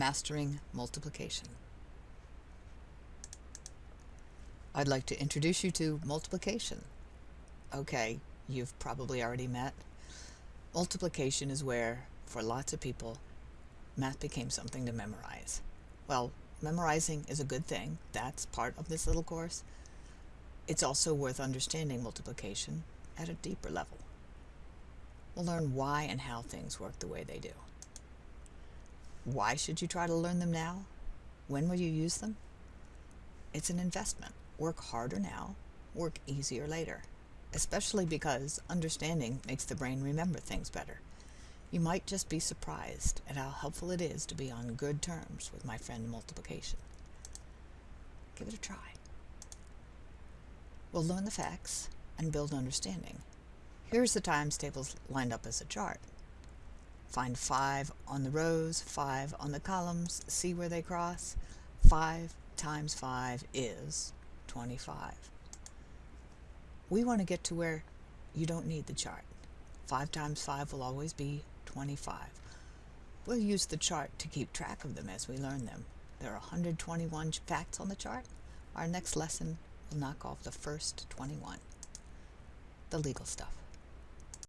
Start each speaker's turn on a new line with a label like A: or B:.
A: Mastering Multiplication. I'd like to introduce you to multiplication. Okay, you've probably already met. Multiplication is where, for lots of people, math became something to memorize. Well, memorizing is a good thing. That's part of this little course. It's also worth understanding multiplication at a deeper level. We'll learn why and how things work the way they do. Why should you try to learn them now? When will you use them? It's an investment. Work harder now, work easier later, especially because understanding makes the brain remember things better. You might just be surprised at how helpful it is to be on good terms with my friend multiplication. Give it a try. We'll learn the facts and build understanding. Here's the times tables lined up as a chart. Find 5 on the rows, 5 on the columns, see where they cross. 5 times 5 is 25. We want to get to where you don't need the chart. 5 times 5 will always be 25. We'll use the chart to keep track of them as we learn them. There are 121 facts on the chart. Our next lesson will knock off the first 21. The legal stuff.